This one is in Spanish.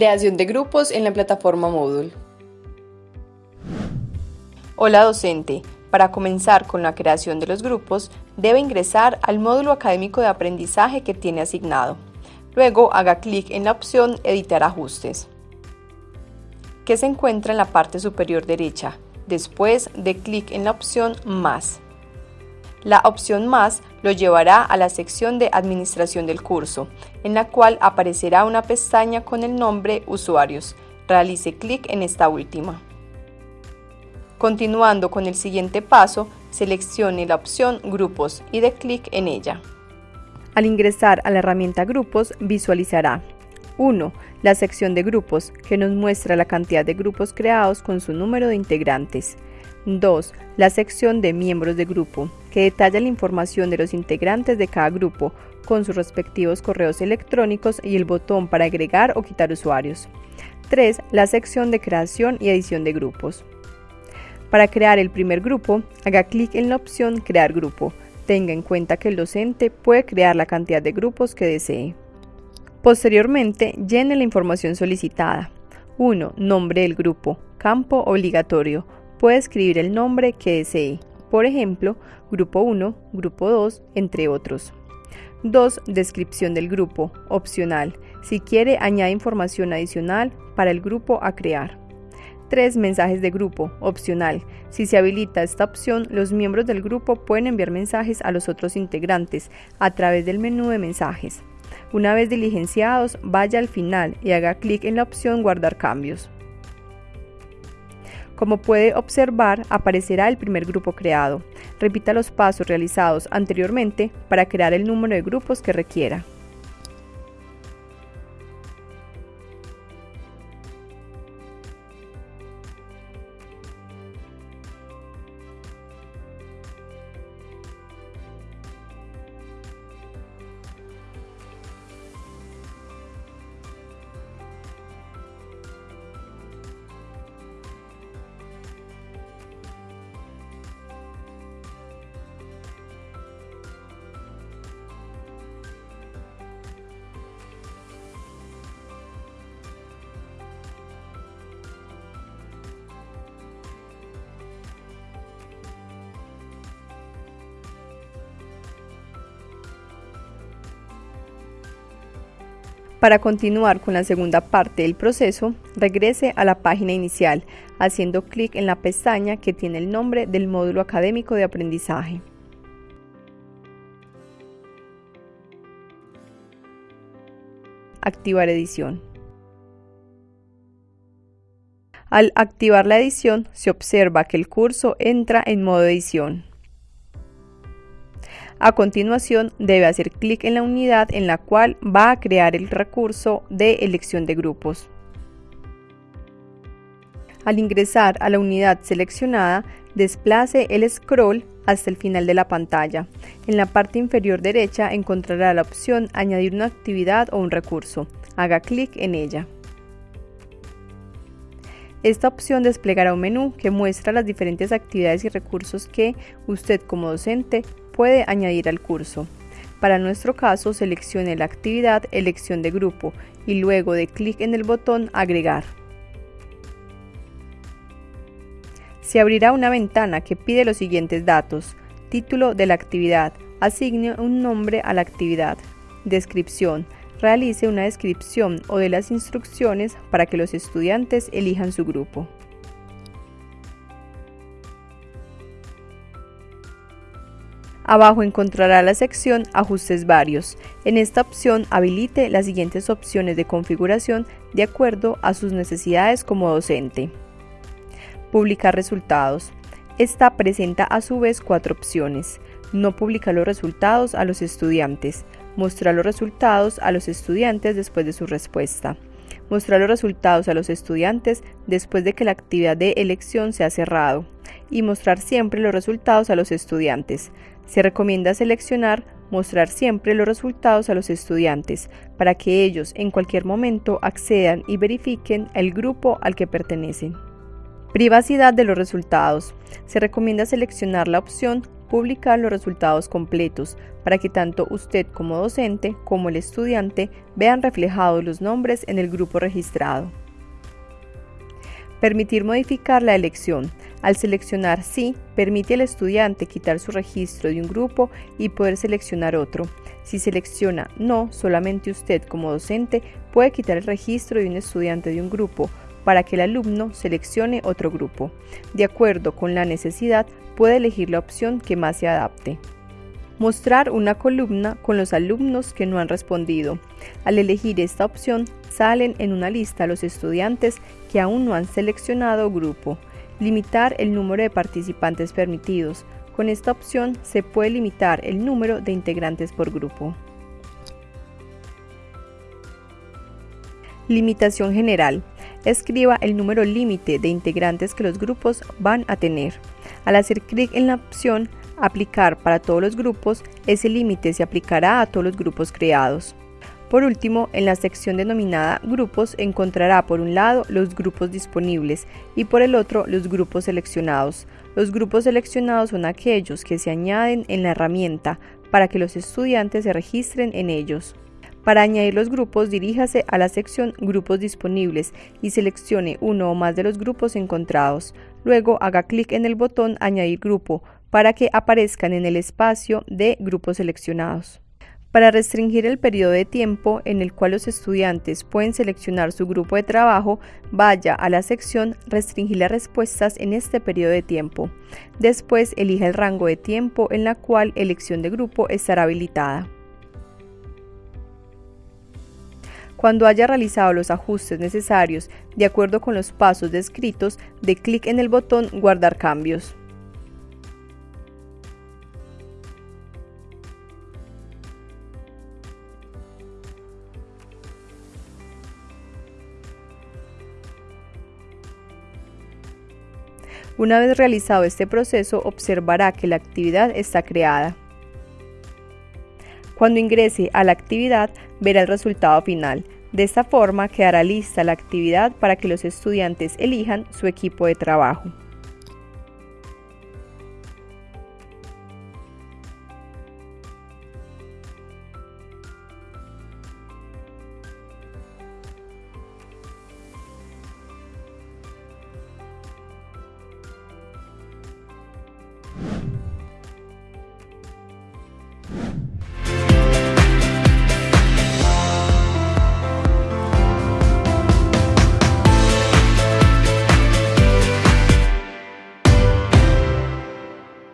Creación de grupos en la plataforma Moodle. Hola docente, para comenzar con la creación de los grupos, debe ingresar al módulo académico de aprendizaje que tiene asignado. Luego haga clic en la opción Editar ajustes, que se encuentra en la parte superior derecha. Después de clic en la opción Más. La opción Más lo llevará a la sección de Administración del curso, en la cual aparecerá una pestaña con el nombre Usuarios. Realice clic en esta última. Continuando con el siguiente paso, seleccione la opción Grupos y dé clic en ella. Al ingresar a la herramienta Grupos, visualizará 1. La sección de grupos, que nos muestra la cantidad de grupos creados con su número de integrantes. 2. La sección de miembros de grupo, que detalla la información de los integrantes de cada grupo, con sus respectivos correos electrónicos y el botón para agregar o quitar usuarios. 3. La sección de creación y edición de grupos. Para crear el primer grupo, haga clic en la opción Crear grupo. Tenga en cuenta que el docente puede crear la cantidad de grupos que desee. Posteriormente, llene la información solicitada. 1. Nombre del grupo. Campo obligatorio puede escribir el nombre que desee, por ejemplo, grupo 1, grupo 2, entre otros. 2. Descripción del grupo, opcional, si quiere añade información adicional para el grupo a crear. 3. Mensajes de grupo, opcional. Si se habilita esta opción, los miembros del grupo pueden enviar mensajes a los otros integrantes a través del menú de mensajes. Una vez diligenciados, vaya al final y haga clic en la opción Guardar cambios. Como puede observar, aparecerá el primer grupo creado. Repita los pasos realizados anteriormente para crear el número de grupos que requiera. Para continuar con la segunda parte del proceso, regrese a la página inicial haciendo clic en la pestaña que tiene el nombre del módulo académico de aprendizaje. Activar edición. Al activar la edición, se observa que el curso entra en modo edición. A continuación, debe hacer clic en la unidad en la cual va a crear el recurso de elección de grupos. Al ingresar a la unidad seleccionada, desplace el scroll hasta el final de la pantalla. En la parte inferior derecha encontrará la opción Añadir una actividad o un recurso. Haga clic en ella. Esta opción desplegará un menú que muestra las diferentes actividades y recursos que usted como docente puede añadir al curso. Para nuestro caso, seleccione la actividad Elección de grupo y luego de clic en el botón Agregar. Se abrirá una ventana que pide los siguientes datos. Título de la actividad. Asigne un nombre a la actividad. Descripción realice una descripción o de las instrucciones para que los estudiantes elijan su grupo. Abajo encontrará la sección Ajustes varios. En esta opción habilite las siguientes opciones de configuración de acuerdo a sus necesidades como docente. Publicar resultados. Esta presenta a su vez cuatro opciones. No publicar los resultados a los estudiantes, Mostrar los resultados a los estudiantes después de su respuesta. Mostrar los resultados a los estudiantes después de que la actividad de elección se ha cerrado. Y mostrar siempre los resultados a los estudiantes. Se recomienda seleccionar mostrar siempre los resultados a los estudiantes para que ellos en cualquier momento accedan y verifiquen el grupo al que pertenecen. Privacidad de los resultados. Se recomienda seleccionar la opción publicar los resultados completos para que tanto usted como docente como el estudiante vean reflejados los nombres en el grupo registrado. Permitir modificar la elección. Al seleccionar sí, permite al estudiante quitar su registro de un grupo y poder seleccionar otro. Si selecciona no, solamente usted como docente puede quitar el registro de un estudiante de un grupo para que el alumno seleccione otro grupo. De acuerdo con la necesidad, puede elegir la opción que más se adapte. Mostrar una columna con los alumnos que no han respondido. Al elegir esta opción, salen en una lista los estudiantes que aún no han seleccionado grupo. Limitar el número de participantes permitidos. Con esta opción se puede limitar el número de integrantes por grupo. Limitación general. Escriba el número límite de integrantes que los grupos van a tener. Al hacer clic en la opción Aplicar para todos los grupos, ese límite se aplicará a todos los grupos creados. Por último, en la sección denominada Grupos encontrará por un lado los grupos disponibles y por el otro los grupos seleccionados. Los grupos seleccionados son aquellos que se añaden en la herramienta para que los estudiantes se registren en ellos. Para añadir los grupos, diríjase a la sección Grupos disponibles y seleccione uno o más de los grupos encontrados. Luego haga clic en el botón Añadir grupo para que aparezcan en el espacio de grupos seleccionados. Para restringir el periodo de tiempo en el cual los estudiantes pueden seleccionar su grupo de trabajo, vaya a la sección Restringir las respuestas en este periodo de tiempo. Después elija el rango de tiempo en la cual elección de grupo estará habilitada. Cuando haya realizado los ajustes necesarios de acuerdo con los pasos descritos, de clic en el botón Guardar cambios. Una vez realizado este proceso, observará que la actividad está creada. Cuando ingrese a la actividad, verá el resultado final. De esta forma quedará lista la actividad para que los estudiantes elijan su equipo de trabajo.